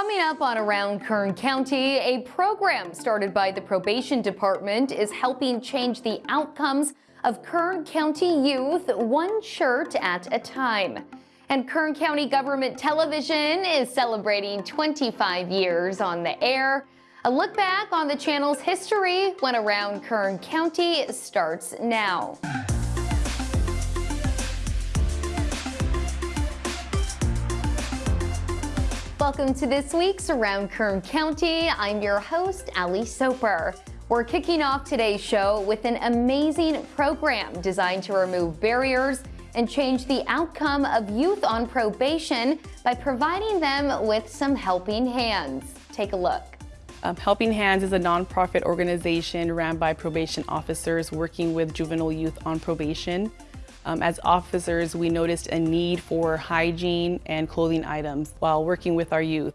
Coming up on Around Kern County, a program started by the probation department is helping change the outcomes of Kern County youth one shirt at a time. And Kern County Government Television is celebrating 25 years on the air. A look back on the channel's history when Around Kern County starts now. Welcome to this week's Around Kern County. I'm your host, Ali Soper. We're kicking off today's show with an amazing program designed to remove barriers and change the outcome of youth on probation by providing them with some helping hands. Take a look. Um, helping Hands is a nonprofit organization ran by probation officers working with juvenile youth on probation. Um, as officers, we noticed a need for hygiene and clothing items while working with our youth.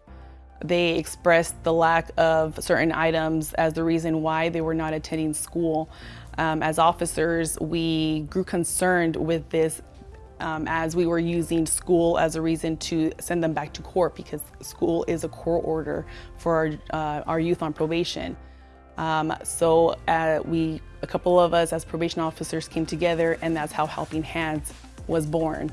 They expressed the lack of certain items as the reason why they were not attending school. Um, as officers, we grew concerned with this um, as we were using school as a reason to send them back to court because school is a court order for our, uh, our youth on probation. Um, so uh, we, a couple of us as probation officers came together and that's how Helping Hands was born.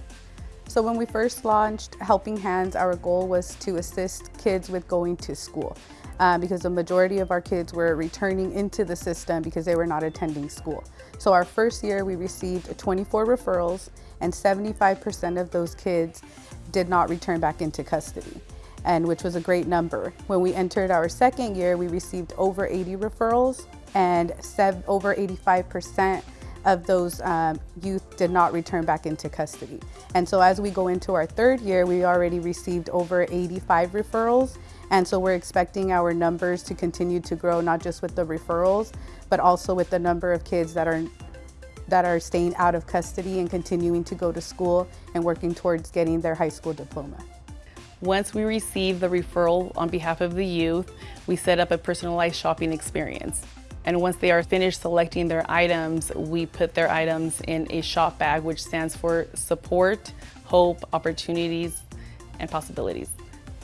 So when we first launched Helping Hands, our goal was to assist kids with going to school uh, because the majority of our kids were returning into the system because they were not attending school. So our first year we received 24 referrals and 75% of those kids did not return back into custody and which was a great number. When we entered our second year, we received over 80 referrals and over 85% of those um, youth did not return back into custody. And so as we go into our third year, we already received over 85 referrals. And so we're expecting our numbers to continue to grow, not just with the referrals, but also with the number of kids that are that are staying out of custody and continuing to go to school and working towards getting their high school diploma. Once we receive the referral on behalf of the youth, we set up a personalized shopping experience. And once they are finished selecting their items, we put their items in a shop bag, which stands for support, hope, opportunities, and possibilities.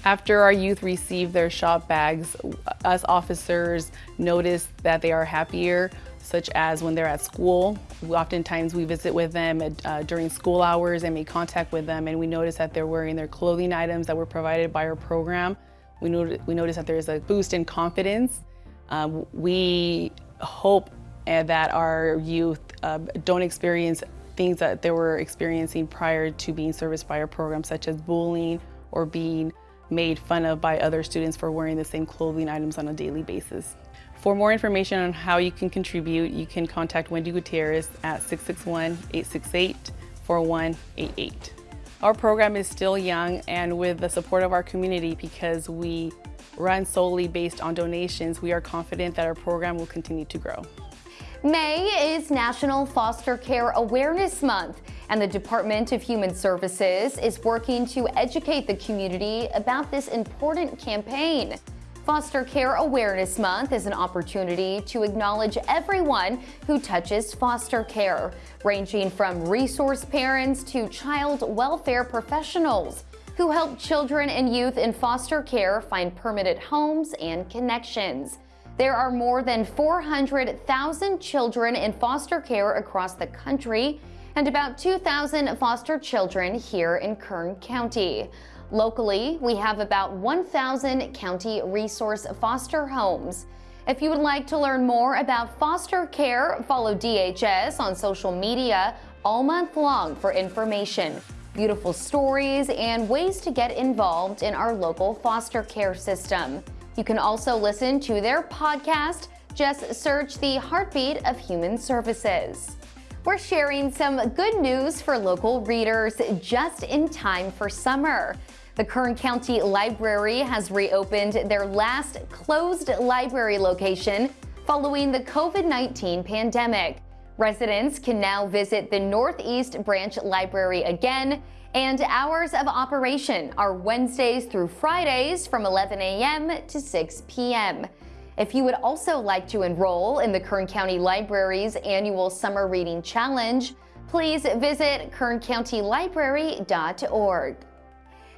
After our youth receive their shop bags, us officers notice that they are happier, such as when they're at school. Oftentimes we visit with them at, uh, during school hours and make contact with them and we notice that they're wearing their clothing items that were provided by our program. We, not we notice that there's a boost in confidence. Uh, we hope uh, that our youth uh, don't experience things that they were experiencing prior to being serviced by our program, such as bullying or being made fun of by other students for wearing the same clothing items on a daily basis. For more information on how you can contribute, you can contact Wendy Gutierrez at 661-868-4188. Our program is still young and with the support of our community because we run solely based on donations, we are confident that our program will continue to grow. May is National Foster Care Awareness Month and the Department of Human Services is working to educate the community about this important campaign. Foster Care Awareness Month is an opportunity to acknowledge everyone who touches foster care, ranging from resource parents to child welfare professionals who help children and youth in foster care find permanent homes and connections. There are more than 400,000 children in foster care across the country and about 2,000 foster children here in Kern County. Locally, we have about 1,000 county resource foster homes. If you would like to learn more about foster care, follow DHS on social media all month long for information, beautiful stories, and ways to get involved in our local foster care system. You can also listen to their podcast. Just search the Heartbeat of Human Services. We're sharing some good news for local readers just in time for summer. The Kern County Library has reopened their last closed library location following the COVID-19 pandemic. Residents can now visit the Northeast Branch Library again, and hours of operation are Wednesdays through Fridays from 11 a.m. to 6 p.m. If you would also like to enroll in the Kern County Library's annual Summer Reading Challenge, please visit kerncountylibrary.org.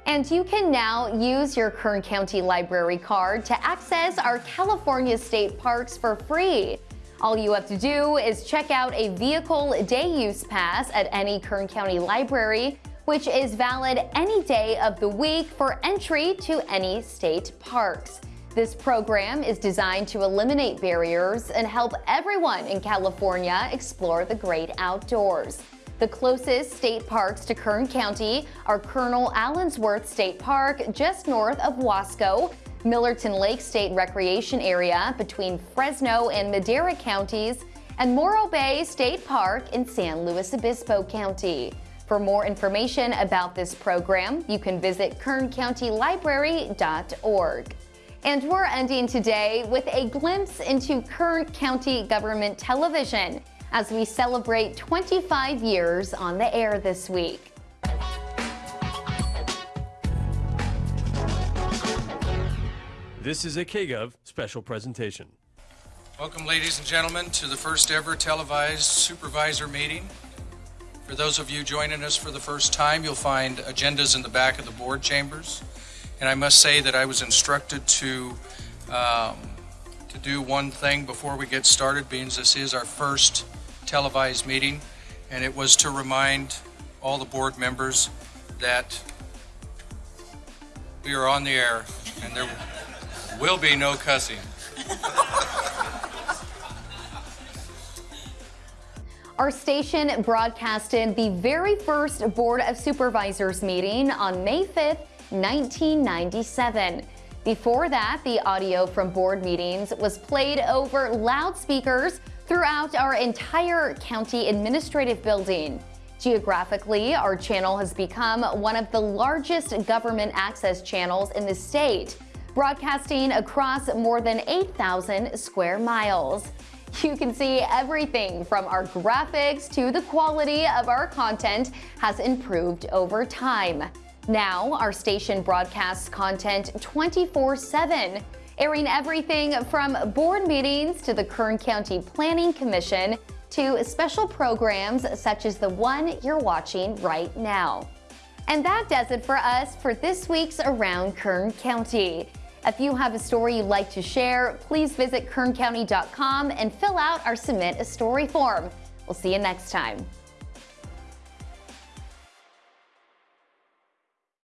And you can now use your Kern County Library card to access our California state parks for free. All you have to do is check out a vehicle day use pass at any Kern County library, which is valid any day of the week for entry to any state parks. This program is designed to eliminate barriers and help everyone in California explore the great outdoors. The closest state parks to Kern County are Colonel Allensworth State Park just north of Wasco, Millerton Lake State Recreation Area between Fresno and Madera counties, and Morro Bay State Park in San Luis Obispo County. For more information about this program, you can visit kerncountylibrary.org. And we're ending today with a glimpse into Kern County Government Television as we celebrate 25 years on the air this week. This is a KGov special presentation. Welcome, ladies and gentlemen, to the first ever televised supervisor meeting. For those of you joining us for the first time, you'll find agendas in the back of the board chambers. And I must say that I was instructed to um, to do one thing before we get started, being this is our first televised meeting, and it was to remind all the board members that we are on the air and there will be no cussing. Our station broadcasted the very first Board of Supervisors meeting on May 5th, 1997. Before that, the audio from board meetings was played over loudspeakers throughout our entire county administrative building. Geographically, our channel has become one of the largest government access channels in the state, broadcasting across more than 8,000 square miles. You can see everything from our graphics to the quality of our content has improved over time. Now, our station broadcasts content 24 7, airing everything from board meetings to the Kern County Planning Commission to special programs such as the one you're watching right now. And that does it for us for this week's Around Kern County. If you have a story you'd like to share, please visit kerncounty.com and fill out our Submit a Story form. We'll see you next time.